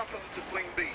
Welcome to Queen Bee.